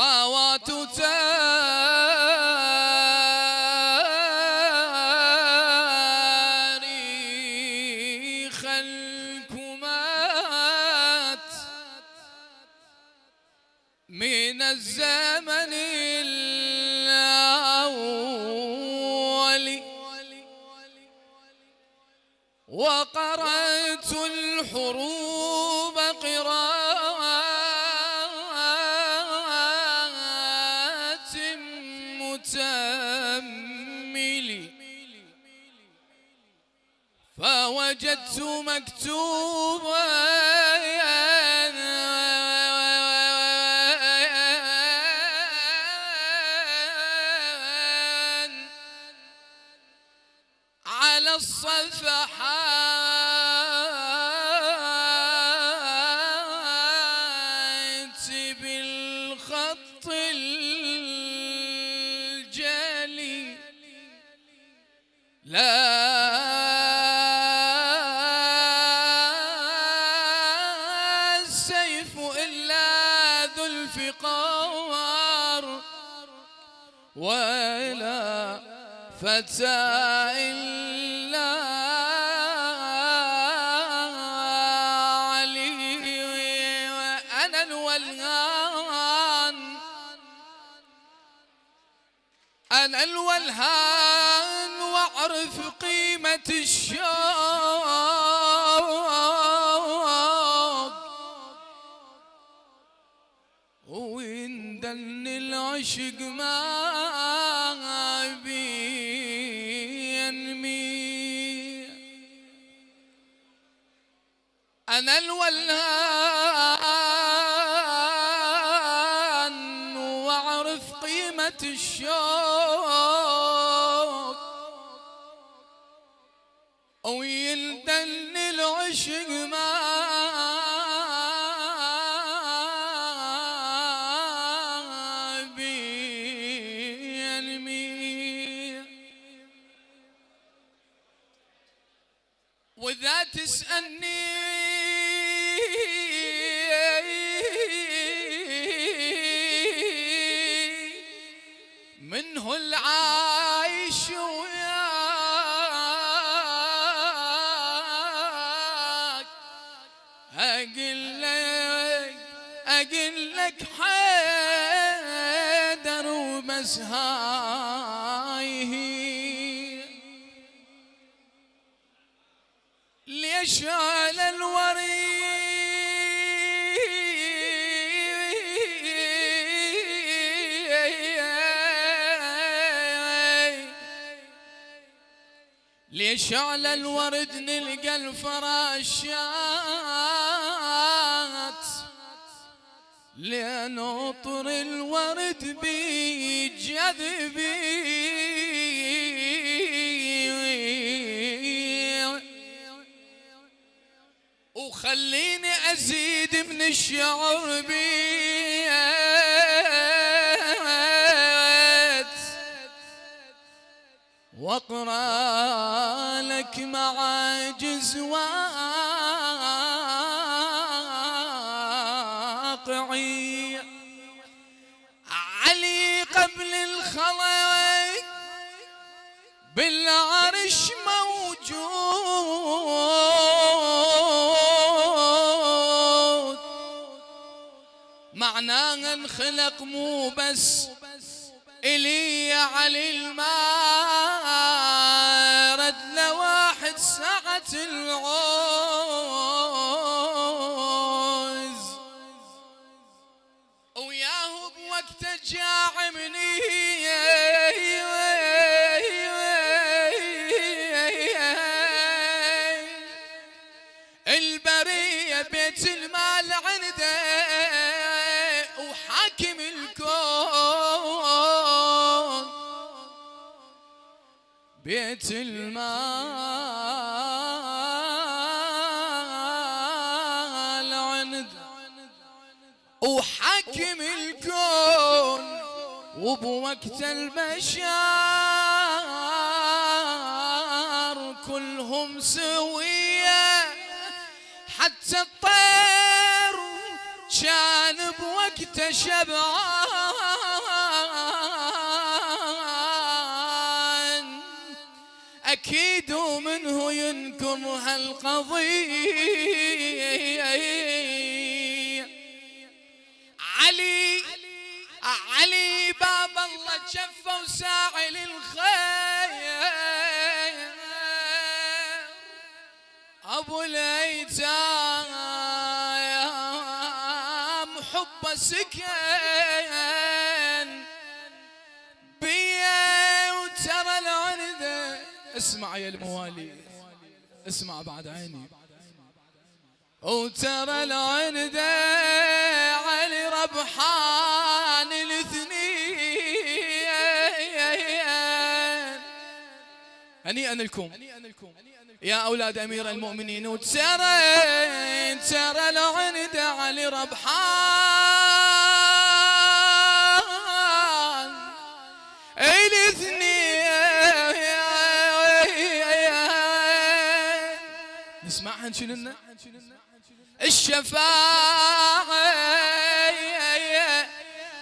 تاريخ من الزمن الأول. وقرأت الحروب فوجدت مكتوبا. ولا فتى إلا الولهان أنا الولهان وأعرف قيمة الشوق. وإن دن العشق ما أنا الولهان وأعرف قيمة الشوق. ويلدن العشق ما وإذا تسألني أقول لك حيدر وبس هاي ليش على الوريد ليش على الورد نلقى الفراشات لأن عطر الورد بيجذبي وخليني أزيد من الشعر بيت. واقرأ لك معاجز واقعي علي قبل الخلق بالعرش موجود. معناها انخلق مو بس إلي علي المارد بيت المال عنده وحكم الكون وبوقت البشر كلهم سوية. حتى الطير كان بوقت شبعان. ينكر هالقضية علي علي باب الله جفه وساعي للخير أبو الأيتام حب سكن بيا وترى العنده اسمع يا الموالي اسمع بعد عيني. وترى العنده علي ربحان الاثنين. هنيئا لكم يا أولاد أمير المؤمنين وترى ترى العنده علي ربحان شنو الشفاعة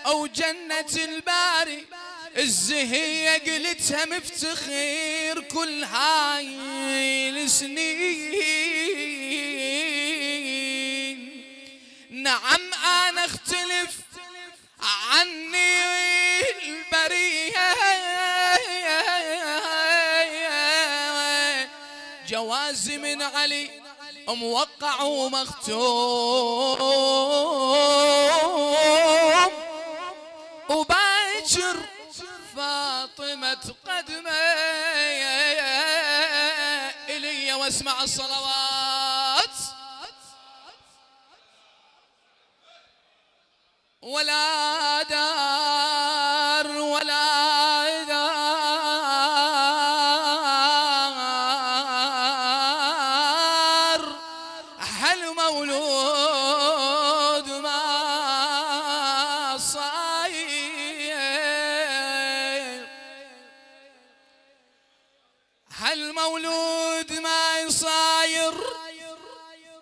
أو جنة الباري الزهية قلتها مفتخير كل هاي السنين نعم أنا أختلف عني البرية. جوازي من علي موقع ومختوم وباكر فاطمة قدمة إلي واسمع الصلوات.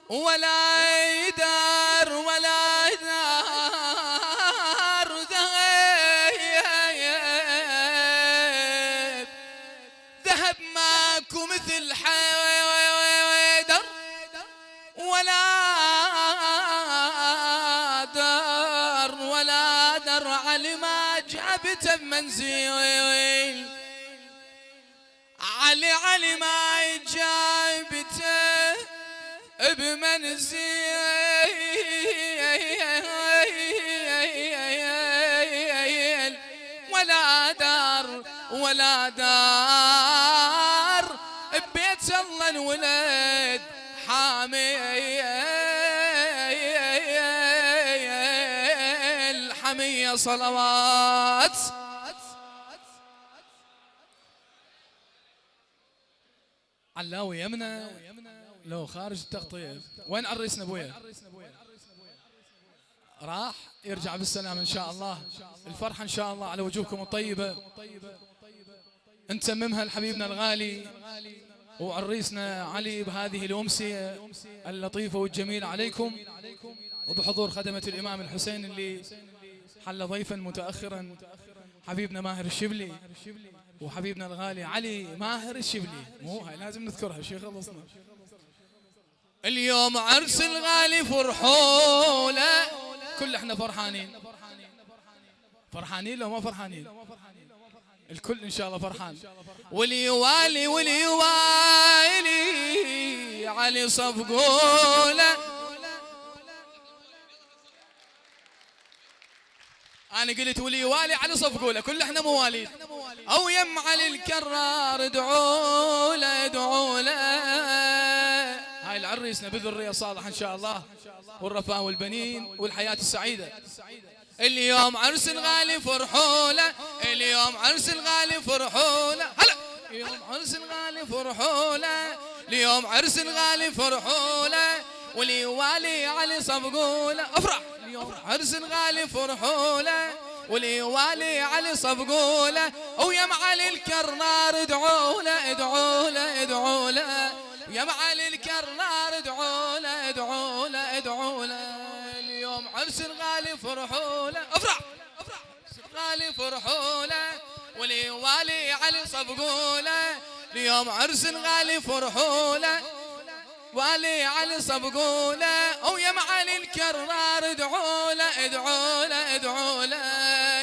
ولا يدار ولا دار ذهب. ذهب ماكو مثل حيدر ولا دار ولا در علي ما جابته بمنزل علي علي ما بمنزل ولا دار ولا دار. ببيت الله الولد حامي الحمية صلوات. علاوي يمنى لو خارج التغطية وين عريسنا أبويا؟ راح يرجع بالسلام إن شاء الله. الفرحة إن شاء الله على وجوهكم الطيبة. نتممها لحبيبنا الغالي وعريسنا علي بهذه الأمسية اللطيفة والجميلة عليكم. وبحضور خدمة الإمام الحسين اللي حل ضيفا متأخرا حبيبنا ماهر الشبلي وحبيبنا الغالي علي ماهر الشبلي. مو هاي لازم نذكرها شيخ خلصنا اليوم عرس الغالي فرحولة. كل إحنا فرحانين. فرحانين لو ما فرحانين. الكل إن شاء الله فرحان. ولي والي ولي والي علي صفقوله أنا قلت ولي والي علي صفقوله كل إحنا مواليد. أو يم علي الكرار ادعوا له ادعوا له. هاي العريسنا بذريه صالح إن شاء الله والرفاه والبنين والحياة السعيدة. اليوم عرس الغالي فرحولة اليوم عرس الغالي فرحولة. هلا! اليوم عرس الغالي فرحولة اليوم عرس الغالي فرحولة. ولي والي علي صفقولة. أفرح! اليوم عرس الغالي فرحولة ولي والي علي صفقولة. ويا معالي الكرنار ادعوا له ادعوا له ادعوا له يا معالي الكرنار ادعوا له ادعوا له ادعوا له. اليوم عرس الغالي فرحوا له. افرح! افرح الغالي فرحوا له. ولي والي علي صفقوا له. اليوم عرس غالي فرحوله والي علي صفقوله ويا معالي الكرار ادعوا له ادعوا له ادعوا له.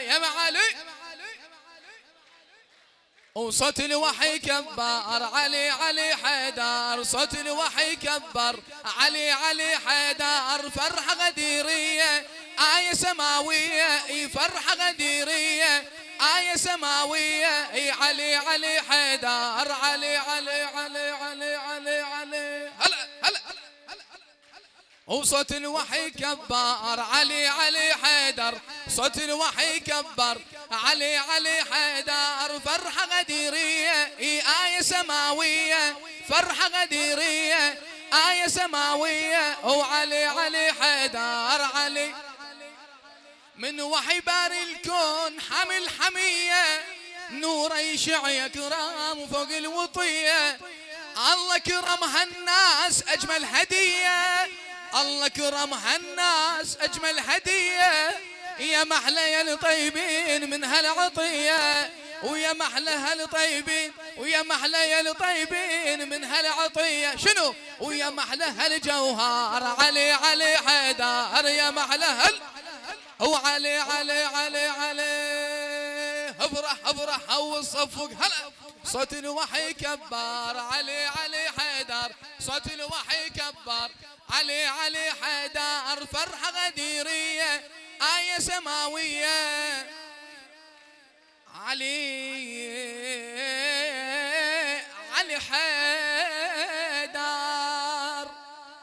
يا معالي! وصوت الوحي كبر علي علي حيدر. صوت الوحي كبر علي علي حيدر. فرحة غديرية آية سماوية فرحة غديرية آية سماوية علي علي حيدر. علي علي علي علي علي وصوت الوحي كبر علي علي حيدر. صوت الوحي كبر علي علي حيدر. فرحة غديرية آية سماوية. فرحة غديرية آية سماوية. وعلي علي حيدر علي. من وحي باري الكون حمل حمية. نور يشع يا كرام فوق الوطية. الله كرم هالناس أجمل هدية. الله كرم هالناس أجمل هدية. يا محلى يا الطيبين من هالعطية. ويا محلى هالطيبين ويا محلى يا الطيبين من هالعطية. شنو؟ ويا محلى هالجوهر علي علي حيدر. يا محلى هال وعلي علي علي علي افرح افرح وصفق هلا. صوت الوحي كبر علي علي حيدر. صوت الوحي كبر علي علي حيدر. فرحة غديرية آية سماوية. علي علي حيدر.